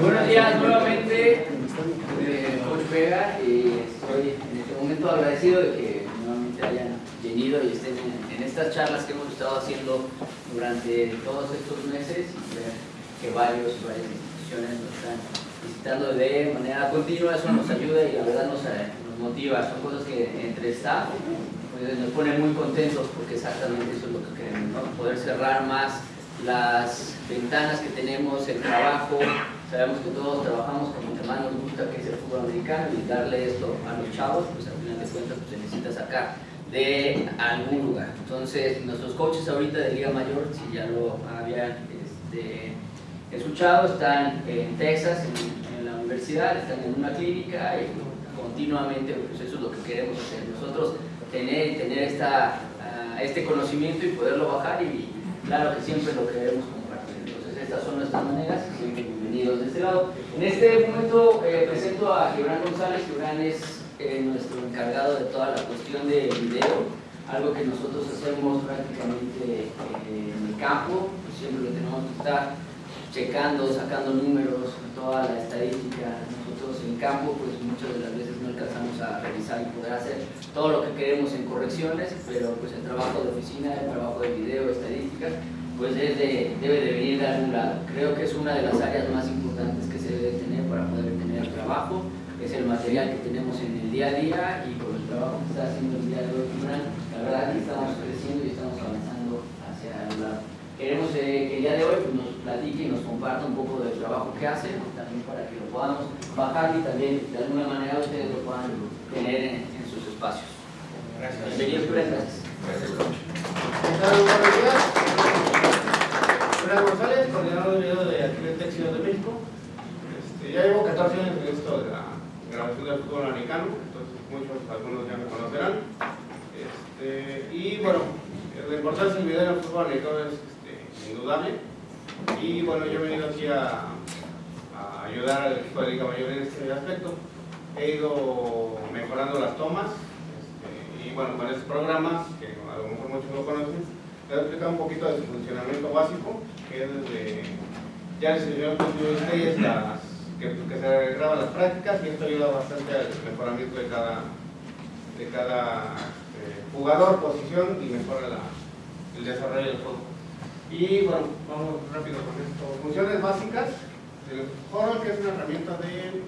Buenos días nuevamente, eh, Coach Vega, y estoy en este momento agradecido de que nuevamente hayan venido y estén en, estas charlas que hemos estado haciendo durante todos estos meses y ver que varios, varias instituciones nos están visitando de manera continua, eso nos ayuda y la verdad nos, eh, motiva, son cosas que entre staff pues, nos pone muy contentos porque exactamente eso es lo que queremos, poder cerrar más las ventanas que tenemos, el trabajo, sabemos que todos trabajamos como que más nos gusta que es el fútbol americano y darle esto a los chavos, pues al final de cuentas pues, se necesita sacar de algún lugar. Entonces, nuestros coaches ahorita de Liga Mayor, si ya lo habían este, escuchado, están en Texas, en, la universidad, están en una clínica y continuamente, pues eso es lo que queremos hacer. Nosotros tener, tener esta, uh, este conocimiento y poderlo bajar y claro que siempre lo queremos compartir. Entonces, estas son nuestras maneras, siempre bienvenidos de lado. En este momento eh, presento a Gibran González, Gibran es eh, nuestro encargado de toda la cuestión de video, algo que nosotros hacemos prácticamente eh, en el campo, siempre lo tenemos que estar checando, sacando números, toda la estadística, nosotros en campo pues muchas de las veces no alcanzamos a revisar y poder hacer todo lo que queremos en correcciones, pero pues el trabajo de oficina, el trabajo de video, estadísticas, pues de, debe de venir de algún lado. Creo que es una de las áreas más importantes que se debe tener para poder tener el trabajo, es el material que tenemos en el día a día y con el trabajo que está haciendo el día de hoy, la verdad que estamos creciendo y estamos avanzando hacia el lado queremos eh, que el día de hoy pues, nos platique y nos comparta un poco del trabajo que hacen, también para que lo podamos bajar y también de alguna manera ustedes lo puedan tener en, en sus espacios. Gracias. Bienvenidos, gracias. Gracias, Fran González, coordinador de video de Atletic Ciudad de México. Este, ya llevo 14 años en esto de la grabación del fútbol americano, entonces muchos, algunos ya me conocerán. Este, y bueno, la importancia del video en el fútbol americano es indudable. Y bueno, yo he venido aquí a, a, ayudar al equipo de Liga Mayor en este aspecto. He ido mejorando las tomas este, y bueno, con estos programas, que a lo mejor muchos no conocen, voy a explicar un poquito de su funcionamiento básico, que es desde, ya les enseñó ustedes las, que, se graban las prácticas y esto ayuda bastante al mejoramiento de cada, de cada eh, jugador, posición y mejora la, el desarrollo del juego. Y bueno, vamos rápido con esto. Funciones básicas del Horror, que es una herramienta de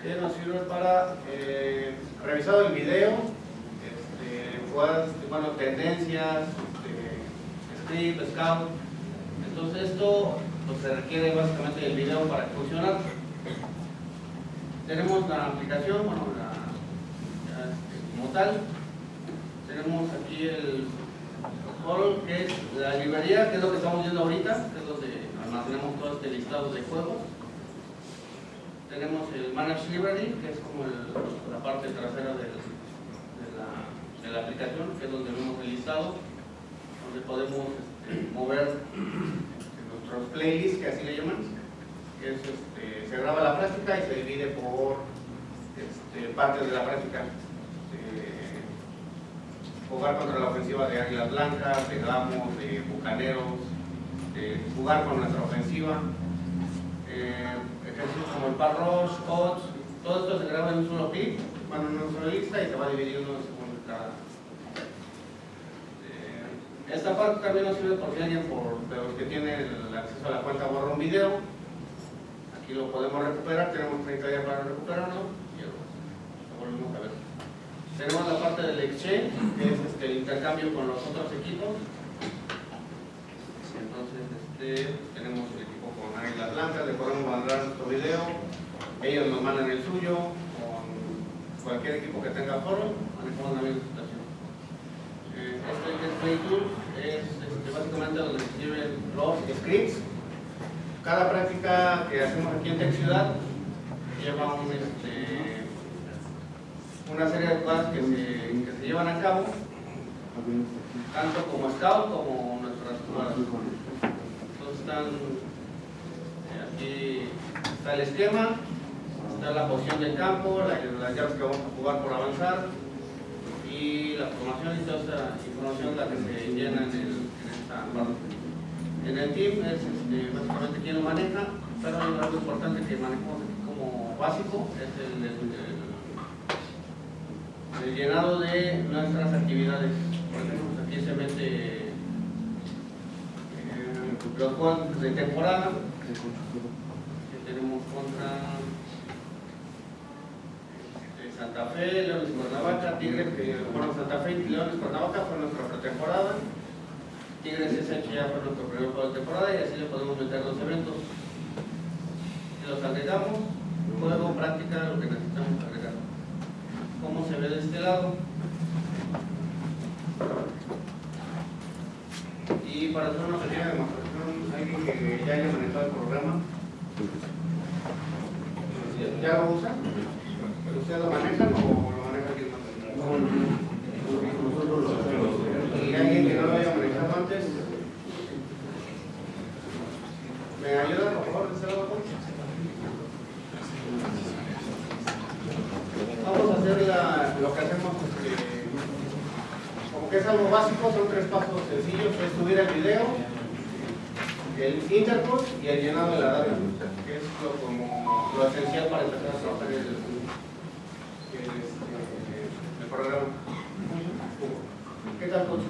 que nos sirve para eh, revisar el video, este, jugadas, bueno, tendencias, este, script, scout. Entonces esto pues, se requiere básicamente del video para funcionar. Tenemos la aplicación, bueno, la, este, como tal, tenemos aquí el Horror, que es la librería, que es lo que estamos viendo ahorita, que es donde almacenamos todo este listado de juegos. Tenemos el Manage Library, que es como la parte trasera del, de, de, la, aplicación, que es donde vemos el listado, donde podemos este, mover nuestros playlists, que así le llaman, es, este, se graba la práctica y se divide por este, partes de la práctica. Jugar contra la ofensiva de Águilas Blancas, de Gamos, de Bucaneros, jugar con nuestra ofensiva, eh, ejercicios como el par rush, odds, todo esto se graba en un solo clip, bueno, en una sola lista y se va dividiendo según cada. Eh, esta parte también nos sirve por si alguien, por de los que tienen el acceso a la cuenta borra un video, aquí lo podemos recuperar, tenemos 30 días para recuperarlo y lo volvemos a ver. Tenemos la parte del exchange, que es este, el intercambio con los otros equipos. Entonces, este, tenemos el equipo con Águilas Blancas, le podemos mandar nuestro video, ellos nos mandan el suyo, con cualquier equipo que tenga foro, la misma situación. Eh, este que es Play Tools es este, básicamente donde se escriben los scripts. Cada práctica que hacemos aquí en Tech Ciudad lleva este, una serie de cosas que se, llevan a cabo, tanto como scout como nuestras jugadas. Entonces están, eh, aquí está el esquema, está la posición del campo, la, las llaves que vamos a jugar por avanzar y la formación y toda esta información la que se llena en, el, en esta parte. En el team es este, básicamente quien lo maneja, pero hay algo importante que manejamos aquí como básico, es el, el- el- el llenado de nuestras actividades. Por ejemplo, pues aquí se mete eh, los juegos de temporada que tenemos contra Fe, Leones Cuernavaca, Tigres, que bueno, Santa Fe y Leones Cuernavaca fue nuestra pretemporada. Tigres SH ya fue nuestro primer juego de temporada y así le podemos meter los eventos. Y los agregamos, juego, práctica, lo que necesitamos agregar. ¿Cómo se ve de este lado? Y para hacer una pequeña demostración, alguien que ya haya manejado el programa, ¿ya lo usa? ¿Pero ustedes lo manejan o lo maneja alguien más? ¿Y alguien que no lo haya manejado antes? ¿Me ayuda, por favor, de? Vamos a hacer la- lo que hacemos, este, como que es algo básico, son tres pasos sencillos, es subir el video, el interput y el llenado de la data, que es lo, como, lo esencial para empezar a trabajar este, el programa. ¿Qué tal, coach?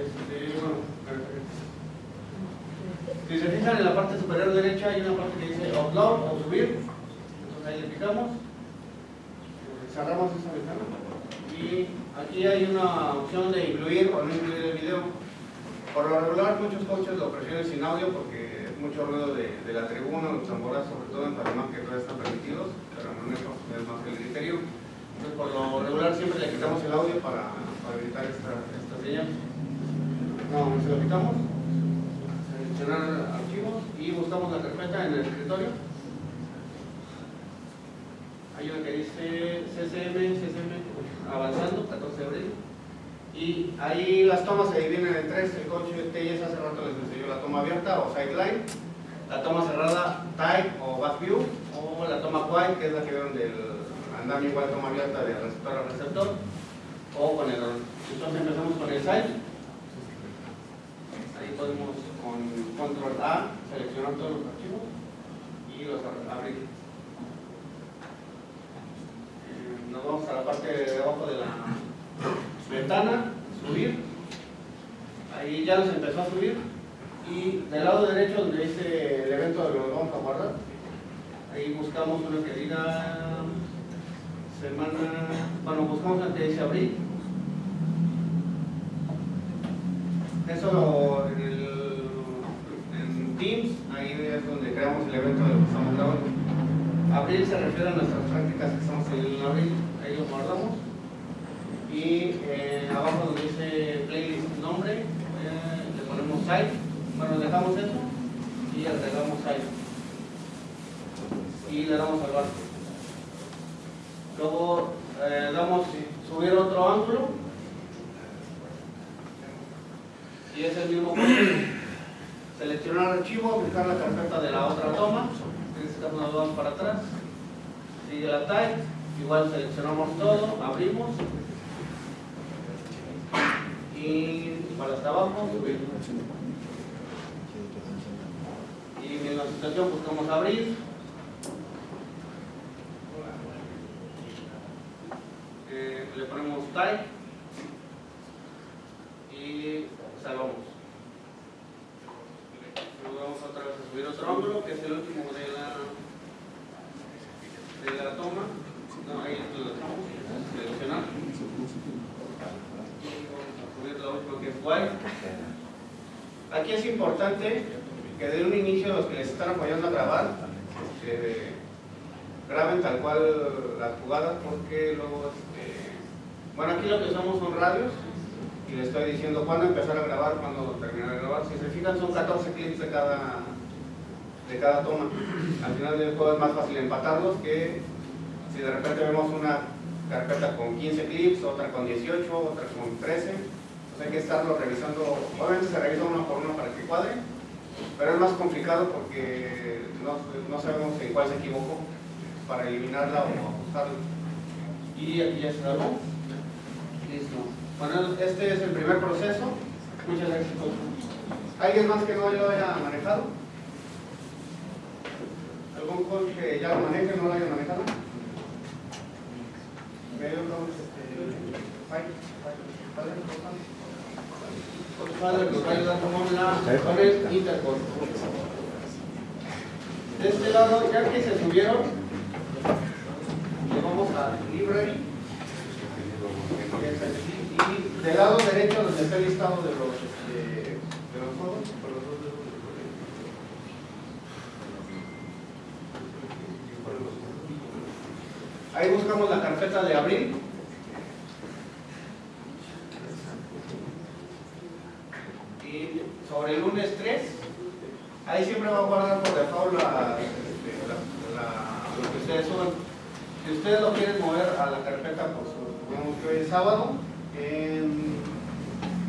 Este, bueno, si se fijan en la parte superior derecha hay una parte que dice upload o subir, entonces ahí le picamos, cerramos esa ventana y aquí hay una opción de incluir o no incluir el video. Por lo regular muchos coaches lo prefieren sin audio porque es mucho ruido de, la tribuna, los tamboras, sobre todo en Panamá que todavía están permitidos, pero no es más que el criterio. Por lo regular siempre le quitamos el audio para, evitar esta, esta señal. No, se lo quitamos, seleccionar archivos y buscamos la carpeta en el escritorio. Hay una que dice CCM, CCM, avanzando, 14 de abril. Y ahí las tomas se dividen en tres. El coche TIS hace rato les enseñó la toma abierta o sideline, la toma cerrada tight o back view, o la toma quiet, que es la que vieron del andamio igual toma abierta de receptor a receptor, o con el Entonces empezamos con el side. Ahí podemos con control A seleccionar todos los archivos y los ab- abrir. Eh, Nos vamos a la parte de abajo de la ventana, subir. Ahí ya nos empezó a subir. Y del lado derecho donde dice el evento donde lo vamos a guardar, ahí buscamos uno que diga semana, bueno, buscamos que dice abril. Eso en, el, en Teams, ahí es donde creamos el evento de lo que estamos. Abril se refiere a nuestras prácticas que estamos en abril, ahí lo guardamos. Y eh, abajo donde dice playlist nombre, eh, le ponemos site, bueno, dejamos eso y agregamos site. Y le damos al barco. Luego eh, damos subir otro ángulo y es el mismo proceso. Seleccionar archivo, buscar la carpeta de la otra toma, en este caso nos vamos para atrás, la type, igual seleccionamos todo, abrimos y para hasta abajo. Y en la situación buscamos abrir. Eh, le ponemos type y salvamos. Luego vamos otra vez a subir otro ángulo, que es el último de la, de la toma. No, ahí lo dejamos, seleccionar. Y vamos a subir la última que es white. Aquí es importante que de un inicio los que les están apoyando a grabar, graben tal cual las jugadas porque luego, este, bueno aquí lo que usamos son radios y le estoy diciendo cuándo empezar a grabar, cuándo terminar de grabar. Si se fijan son 14 clips de cada, de cada toma. Al final del juego es más fácil empatarlos que si de repente vemos una carpeta con 15 clips, otra con 18, otra con 13. Entonces hay que estarlo revisando, obviamente se revisa uno por uno para que cuadre, pero es más complicado porque no, no sabemos en cuál se equivocó para eliminarla o ajustarla. Y aquí ya se grabó. Listo. Bueno, este es el primer proceso. Muchas gracias. ¿Alguien más que no lo haya manejado? ¿Algún coach que ya lo maneje no lo haya manejado? De este lado, ya que se subieron, le vamos a Library. Y del lado derecho, donde está el listado de los, este, de los juegos, por los dos dedos. Ahí buscamos la carpeta de abril. Y sobre el lunes 3, ahí siempre va a guardar por default la, lo que ustedes suban. Si ustedes lo quieren mover a la carpeta, pues digamos que hoy es sábado, en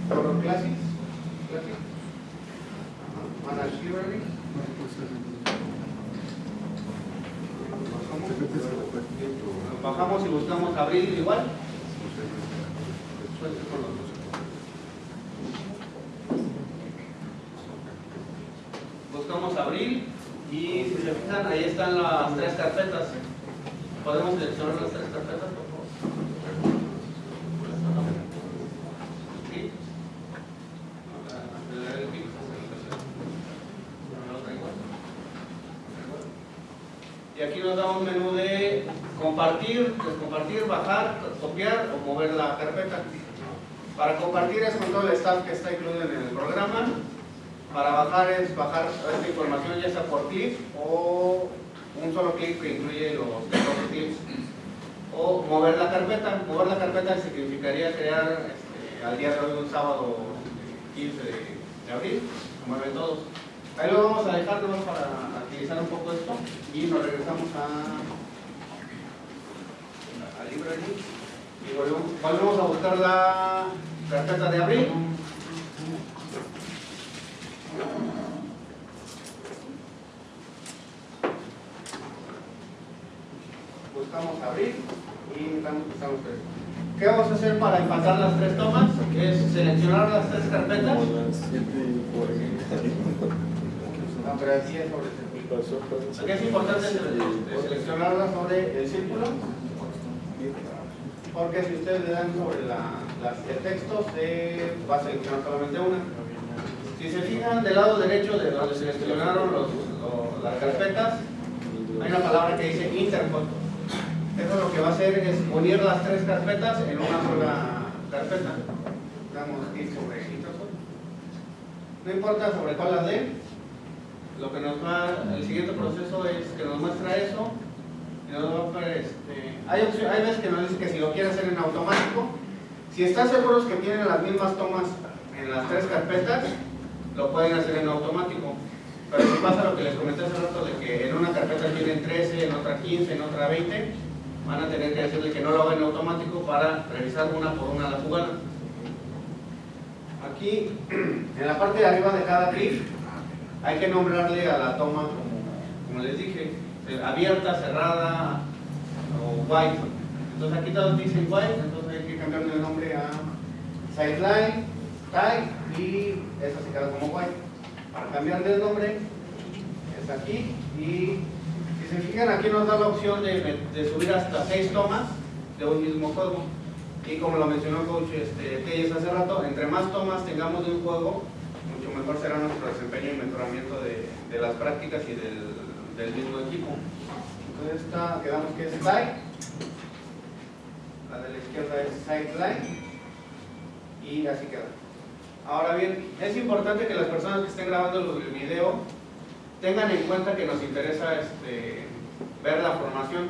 Horror Classics, Classic, Ajá, Manage Library. Nos Bajamos y buscamos abril igual. Buscamos abril y si se fijan ahí están las tres carpetas. ¿Podemos seleccionar las tres carpetas, por favor? ¿Sí? Y aquí nos da un menú de compartir, descompartir, bajar, copiar o mover la carpeta. Para compartir es con todo el staff que está incluido en el programa. Para bajar es bajar esta información ya sea por clic o un solo clic que incluye los 14 clics. O mover la carpeta. Mover la carpeta significaría crear este, al día de hoy un sábado 15 de, abril. Se mueven todos. Ahí lo vamos a dejar para agilizar un poco esto y nos regresamos a Library y volvemos, a buscar la carpeta de abril. Buscamos abril y tres. ¿Qué vamos a hacer para empatar las tres tomas? Es seleccionar las tres carpetas. Ah, pero aquí es sobre el círculo. Aquí es importante sele- seleccionarla sobre el círculo. Porque si ustedes le dan sobre la, las, el texto, se va a seleccionar solamente una. Si se fijan del lado derecho de donde seleccionaron los, lo- las carpetas, hay una palabra que dice interpol. Eso lo que va a hacer es unir las tres carpetas en una sola carpeta. Damos clic sobre interpol. No importa sobre cuál las dé, lo que nos va, el siguiente proceso es que nos muestra eso este, hay, veces que nos dice que si lo quiere hacer en automático, si están seguros que tienen las mismas tomas en las tres carpetas, lo pueden hacer en automático. Pero si pasa lo que les comenté hace rato de que en una carpeta tienen 13, en otra 15, en otra 20, van a tener que decirle que no lo hagan en automático para revisar una por una la jugada. Aquí, en la parte de arriba de cada clip, hay que nombrarle a la toma, como, como les dije, abierta, cerrada o white. Entonces aquí todos dicen white, entonces hay que cambiarle el nombre a sideline, type y esa se queda como white. Para cambiarle el nombre es aquí y si se fijan aquí nos da la opción de, de subir hasta seis tomas de un mismo juego. Y como lo mencionó coach este, Telles hace rato, entre más tomas tengamos de un juego, mucho mejor será nuestro desempeño y mejoramiento de, de las prácticas y del, del mismo equipo. Entonces esta, quedamos que es side, la de la izquierda es sideline y así queda. Ahora bien, es importante que las personas que estén grabando el video tengan en cuenta que nos interesa este, ver la formación,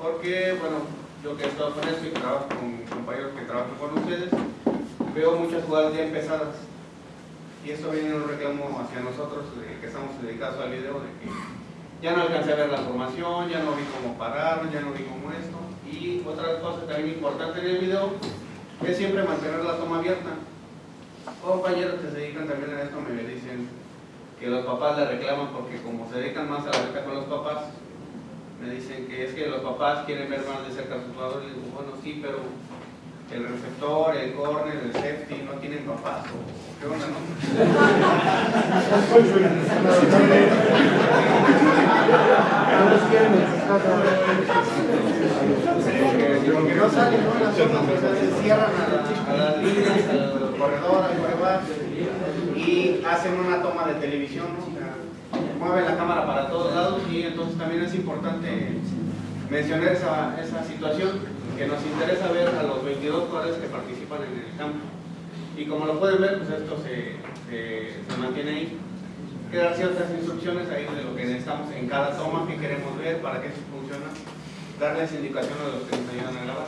porque bueno, yo que he estado con esto y trabajo con compañeros que trabajan con ustedes, veo muchas jugadas ya empezadas. Y esto viene un reclamo hacia nosotros de que estamos dedicados al video, de que ya no alcancé a ver la formación, ya no vi cómo parar, ya no vi cómo esto. Y otra cosa también importante en el video es siempre mantener la toma abierta. Compañeros que se dedican también a esto me dicen que los papás le reclaman porque como se dedican más a la beca con los papás, me dicen que es que los papás quieren ver más de cerca a sus jugadores. Y digo, bueno, sí, pero el receptor, el corner, el safety no tienen papás o qué onda, ¿no? Lo que no sale, ¿no? Las sea, se cierran a, la- a las líneas, al corredor, al coreback y hacen una toma de televisión, ¿no? Mueven la cámara para todos lados y entonces también es importante mencionar esa, esa situación que nos interesa ver a los 22 jugadores que participan en el campo. Y como lo pueden ver, pues esto se, se, se mantiene ahí. Quedan ciertas instrucciones ahí de lo que necesitamos en cada toma que queremos ver, para qué funciona, darles indicación a los que nos ayudan a grabar.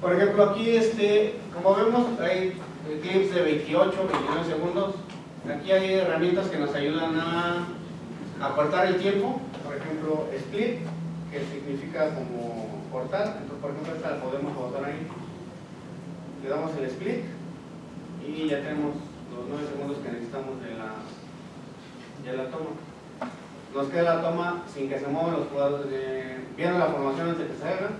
Por ejemplo, aquí, este, como vemos, hay clips de 28, 29 segundos. Aquí hay herramientas que nos ayudan a acortar el tiempo. Por ejemplo, split, que significa como cortar. Entonces, por ejemplo, esta la podemos botar ahí. Le damos el split y ya tenemos los 9 segundos que necesitamos de la, de la toma. Nos queda la toma sin que se muevan los jugadores. De, viendo la formación antes de que se haga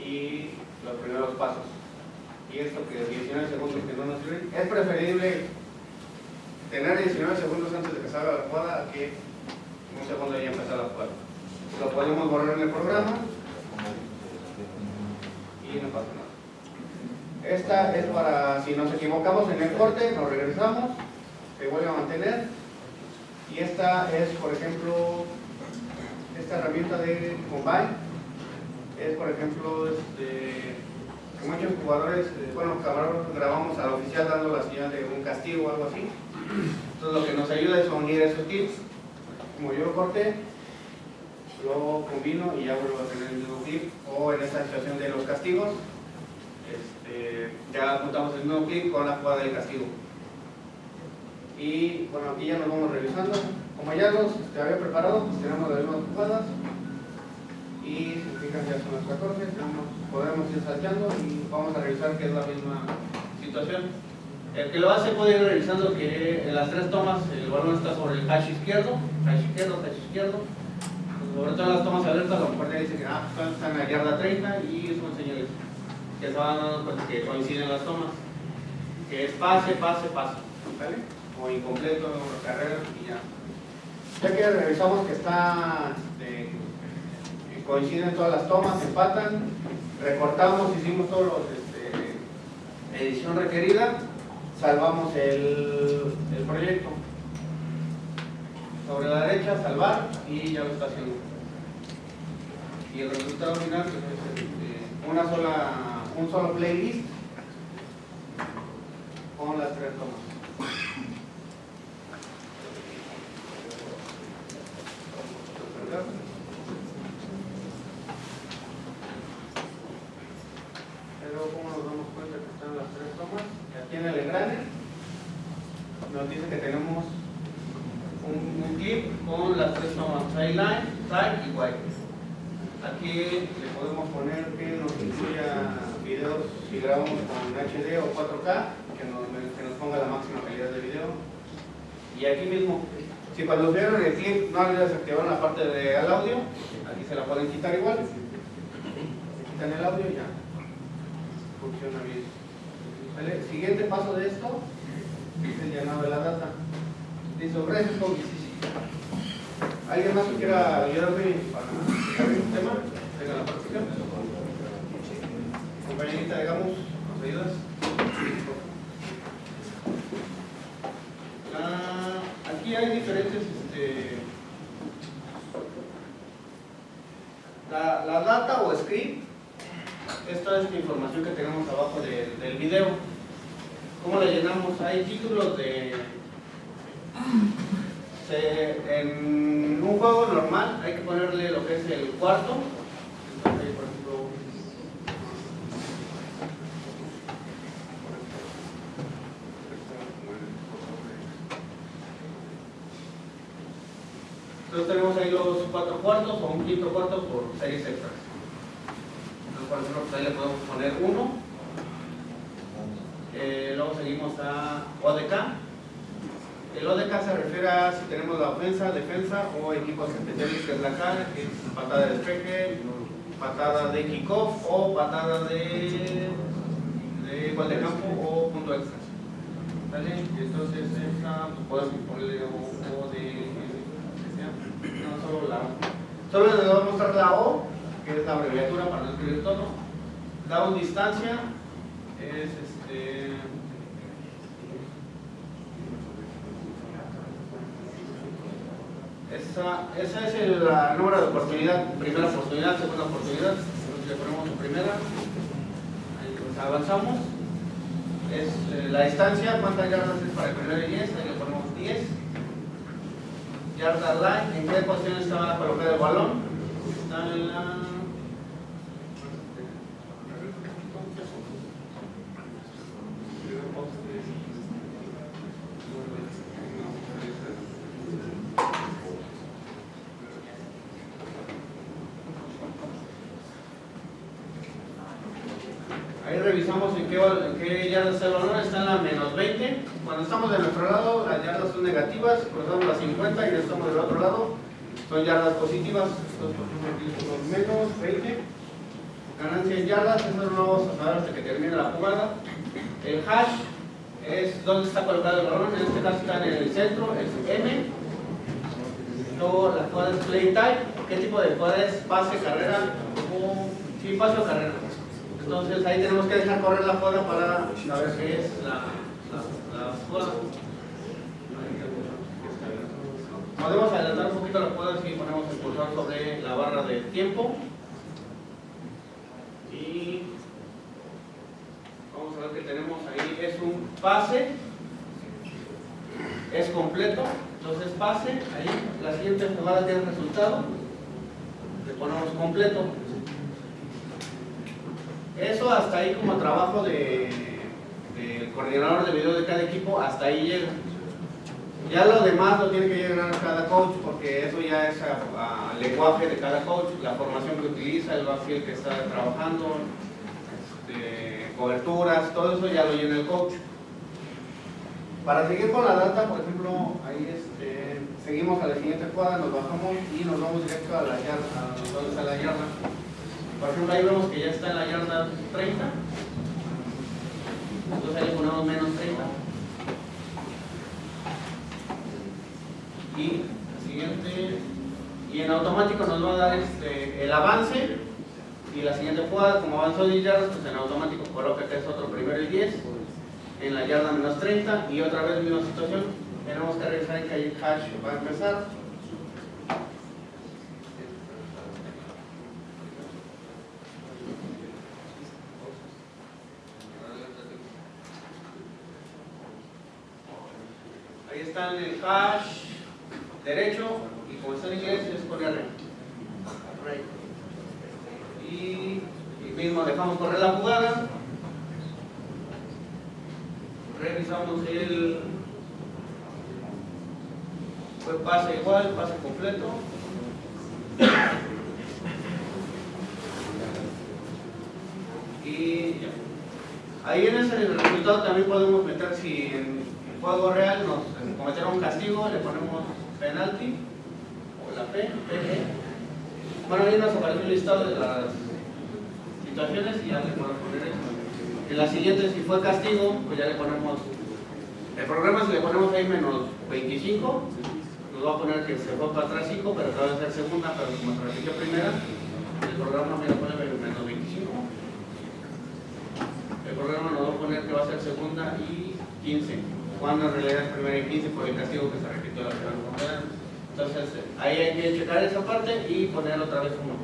y los primeros pasos. Y esto que 19 segundos que no nos sirven, es preferible tener 19 segundos antes de que salga la jugada que un segundo ya empezar la jugada. Lo podemos borrar en el programa y no pasa nada. Esta es para si nos equivocamos en el corte, nos regresamos, se vuelve a mantener. Y esta es, por ejemplo, esta herramienta de Combine es, por ejemplo, este, que muchos jugadores, eh, bueno, grabamos al oficial dando la señal de un castigo o algo así. Entonces, lo que nos ayuda es a unir esos clips. Como yo corté, lo combino y ya vuelvo a tener el mismo clip. O en esta situación de los castigos, este, ya juntamos el mismo clip con la jugada del castigo. Y bueno, aquí ya nos vamos revisando. Como ya los este, había preparado, pues tenemos las mismas jugadas y si fijan ya son las 14, tenemos, podemos ir salteando y vamos a revisar que es la misma situación. El que lo hace puede ir revisando que en las tres tomas el balón está sobre el hash izquierdo, hash izquierdo, hash izquierdo. Sobre todo en las tomas abiertas, a lo mejor le dice que ah, pues, está en la yarda 30 y son señales que se van dando cuenta que coinciden las tomas. Que es pase, pase, pase. ¿Vale? O incompleto, o carrera y ya. Ya que revisamos que está este, coinciden todas las tomas, empatan, recortamos, hicimos todos los este, edición requerida, salvamos el, el proyecto. Sobre la derecha, salvar y ya lo está haciendo. Y el resultado final es este, una sola, un solo playlist con las tres tomas. Pero ¿cómo nos damos cuenta que están las tres tomas? Aquí en el engrane nos dice que tenemos un, clip con las tres tomas, sideline, side y white. Aquí le podemos poner que nos incluya videos si grabamos con HD o 4K, que nos, que nos ponga la máxima calidad de video. Y aquí mismo, si cuando vieron el clip no les desactivaron la parte del audio, aquí se la pueden quitar igual. Se quitan el audio y ya funciona bien. Siguiente paso de esto es el llenado de la data. Listo, gracias. ¿Alguien más que quiera ayudarme para un tema? Venga la práctica. Compañerita, digamos, ¿nos ayudas? Ah, aquí hay diferentes este, la, la data o script esta es la información que tenemos abajo de- del video. ¿Cómo la llenamos? Hay títulos de... en un juego normal hay que ponerle lo que es el cuarto. Entonces, por ejemplo... Entonces tenemos ahí los cuatro cuartos o un quinto cuarto por series extras. Entonces, por ejemplo, pues ahí le podemos poner 1. Eh, luego seguimos a ODK. El ODK se refiere a si tenemos la ofensa, defensa o equipos especiales, que es la cara, que es patada de despeje, patada de kickoff o patada de, de gol de campo o punto extra. ¿Vale? Entonces, esta pues, podemos ponerle o, de. No, solo la Solo les voy a mostrar la O, que es la abreviatura para no escribir todo. Down distancia es este. Esa, esa es el número de oportunidad, primera oportunidad, segunda oportunidad. Entonces le ponemos primera, pues avanzamos. Es eh, la distancia, cuántas yardas es para el primer y 10, ahí le ponemos 10. Yarda line, ¿en qué posición está colocado el balón qué yardas está el balón, está en la menos 20. Cuando estamos de nuestro lado, las yardas son negativas, cruzamos las 50 y ya estamos del otro lado, son yardas positivas. Menos 20. Ganancia en yardas, eso no lo vamos a saber hasta que termine la jugada. El hash es donde está colocado el balón, en este caso está en el centro, es M. Luego la jugada es play type, ¿qué tipo de jugada es? Pase, carrera, o sí, pase o carrera. Entonces ahí tenemos que dejar correr la jugada para saber qué es la. Podemos adelantar un poquito la jugada si ponemos el cursor sobre la barra de tiempo. Y vamos a ver que tenemos ahí, es un pase, es completo, entonces pase, ahí, la siguiente jugada tiene resultado, le ponemos completo. Eso hasta ahí como trabajo de, del coordinador de video de cada equipo, hasta ahí llega. Ya lo demás lo tiene que llegar cada coach porque eso ya es a, lenguaje de cada coach, la formación que utiliza, el backfield que está trabajando, este, coberturas, todo eso ya lo llena el coach. Para seguir con la data, por ejemplo, ahí este, seguimos a la siguiente jugada, nos bajamos y nos vamos directo a la yarda, donde está la yarda. Por ejemplo, ahí vemos que ya está en la yarda 30. Entonces le ponemos menos 30. Y la siguiente, y en automático nos va a dar este, el avance y la siguiente jugada, como avanzó 10 yardas, pues en automático coloca que es otro primero y 10 en la yarda menos 30 y otra vez misma situación, tenemos que revisar en que el hash va a empezar en el hash derecho y como está en inglés es con R. Y, mismo dejamos correr la jugada. Revisamos el fue pase igual, pase completo. Y ya. Ahí en ese resultado también podemos meter si en juego real nos cometieron un castigo, le ponemos penalti o la P, PE. Bueno, ahí nos aparece un listado de las situaciones y ya le podemos poner eso. En la siguiente, si fue castigo, pues ya le ponemos. El programa, si le ponemos ahí menos 25, nos va a poner que se fue para atrás 5, pero acaba de ser segunda, pero como repitió primera, el programa me lo pone menos 25. El programa nos va a poner que va a ser segunda y 15 cuando en realidad es primera y 15 por el castigo que se repitió la primera Entonces ahí hay que checar esa parte y poner otra vez uno.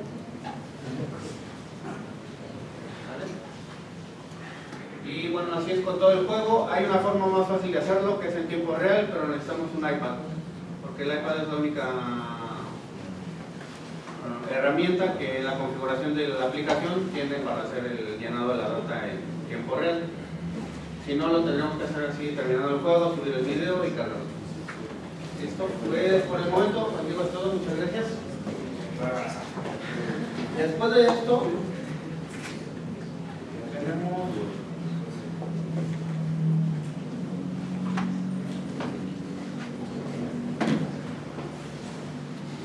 Y bueno, así es con todo el juego. Hay una forma más fácil de hacerlo que es en tiempo real, pero necesitamos un iPad. Porque el iPad es la única eh, herramienta que la configuración de la aplicación tiene para hacer el llenado de la data en tiempo real. Si no, lo tendremos que hacer así, terminando el juego, subir el video y cargarlo. ¿Listo? Pues por el momento, amigos, todo, muchas gracias. Después de esto, tenemos...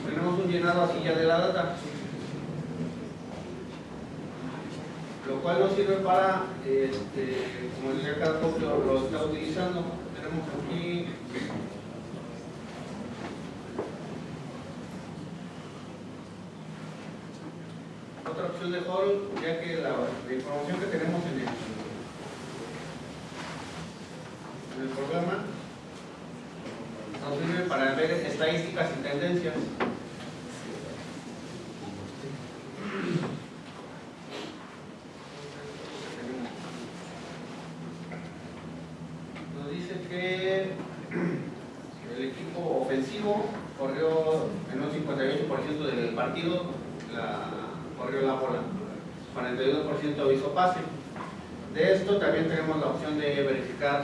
Tenemos un llenado así ya de la data. Cual nos sirve para, este, como decía coach lo, lo está utilizando. Tenemos aquí otra opción de hall, ya que la, la información que tenemos en el, en el programa nos sirve para ver estadísticas y tendencias. Nos dice que el equipo ofensivo corrió en un 58% del partido, la, corrió la bola, 42% hizo pase. De esto también tenemos la opción de verificar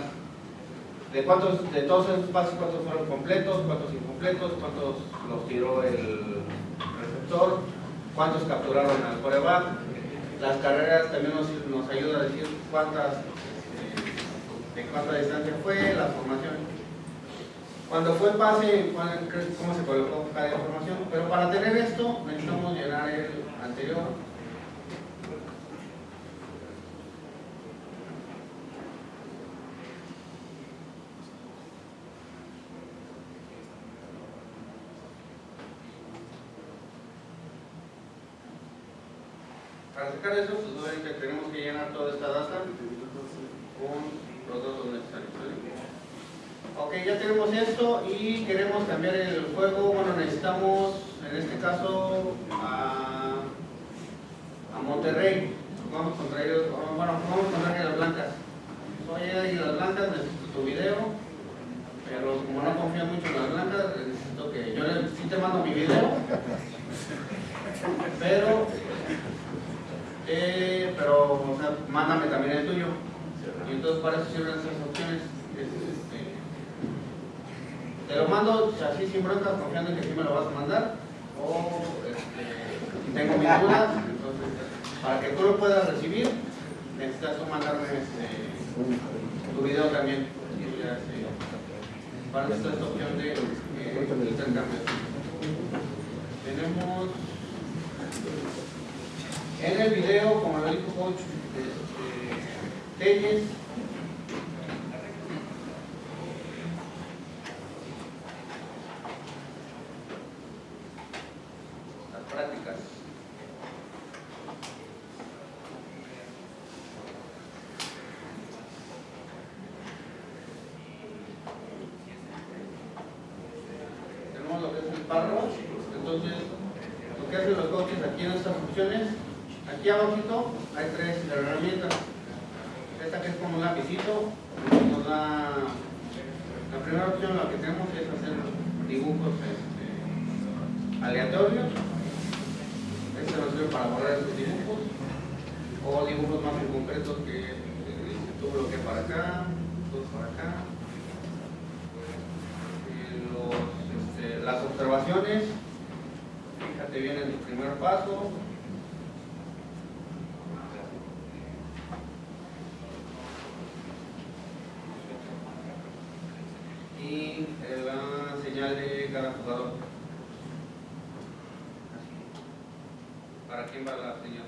de de todos esos pases, cuántos fueron completos, cuántos incompletos, cuántos los tiró el receptor, cuántos capturaron al coreback. Las carreras también nos, nos ayuda a decir cuántas, este, de cuánta distancia fue, la formación. Cuando fue el pase, cómo se colocó cada información. Pero para tener esto, necesitamos llenar el anterior. Pues tenemos que llenar toda esta data con los datos necesarios. Ok, ya tenemos esto y queremos cambiar el juego. Bueno, necesitamos, en este caso, a, Monterrey. Vamos contra ellos, bueno, vamos contra Águilas Blancas. Oye, Águilas Blancas, necesito tu video, pero como no confío mucho en las blancas, necesito que yo le- sí te mando mi video, pero, eh, pero, o sea, mándame también el tuyo. Y entonces para eso sirven esas opciones. Es, este, te mando así sin broncas, confiando en que sí me lo vas a mandar. O este, tengo mis dudas, entonces para que tú lo puedas recibir, necesitas tú mandarme este, tu video también. Este, para esta esta opción de eh, intercambio. Tenemos en el video, como lo dijo Coach este, Telles, las prácticas. Tenemos lo que entonces lo que hacen los coaches aquí en estas opciones, aquí abajito hay tres herramientas. Esta que es como un lapicito, nos da la primera opción, lo que tenemos es hacer dibujos este, aleatorios. Este nos sirve para borrar estos dibujos. O dibujos más concretos que eh, tú bloqueas para acá, dos para acá. Y los, este, las observaciones, fíjate bien en tu primer paso. Y eh, la señal de cada jugador. ¿Para quién va la señal?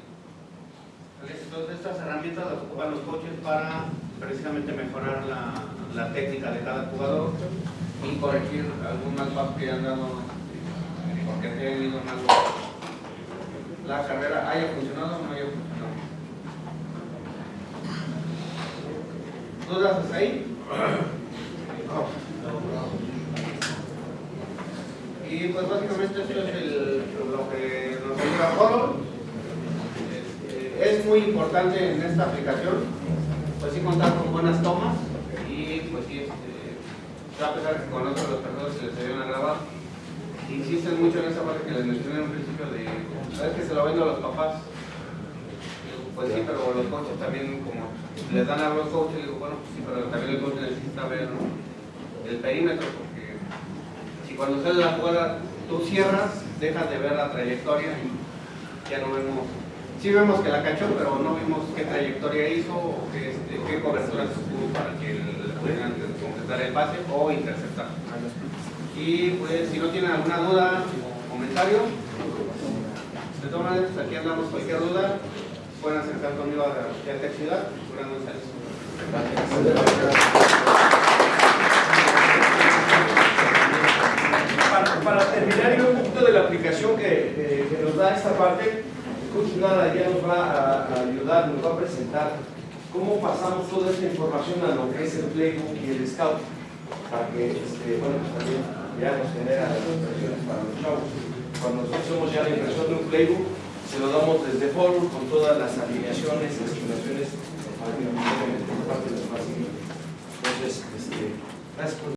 Entonces estas herramientas las ocupan los coaches para precisamente mejorar la, la técnica de cada jugador y corregir algún mal que hayan dado porque hayan ido mal la carrera haya funcionado o no haya funcionado. ¿Dudas hasta ahí? Y pues básicamente esto es lo que nos ayuda Horror. Este, Es muy importante en esta aplicación, pues sí contar con buenas tomas y pues sí, este, a pesar que conozco a los perdedores que les ayudan a grabar, insisten mucho en esa parte que les mencioné en un principio de, ¿sabes que se lo vendo a los papás? Pues sí, pero los coaches también como les dan algo al coach, le digo, bueno, pues sí, pero también el coach necesita ver el perímetro porque si cuando sale la jugada tú cierras, dejas de ver la trayectoria y ya no vemos, sí vemos que la cachó, pero no vimos qué trayectoria hizo o qué, este, qué cobertura tuvo para que le pudieran completar el pase o interceptar. Y pues si no tienen alguna duda o comentario, de todas maneras aquí andamos cualquier duda, puedan acercar conmigo a la Ciudad. González. Para, terminar y un poquito de la aplicación que, que nos da esta parte, el coach ya nos va a, ayudar, nos va a presentar cómo pasamos toda esta información a lo que es el playbook y el scout, para que, este, pues ya nos genera las impresiones para los chavos. Cuando nosotros hacemos ya la impresión de un playbook, se lo damos desde Forward con todas las alineaciones, estimaciones, parte Entonces, este, gracias por